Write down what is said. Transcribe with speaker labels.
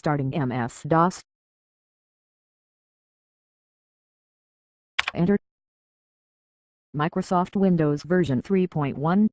Speaker 1: starting MS-DOS. Enter Microsoft Windows version 3.1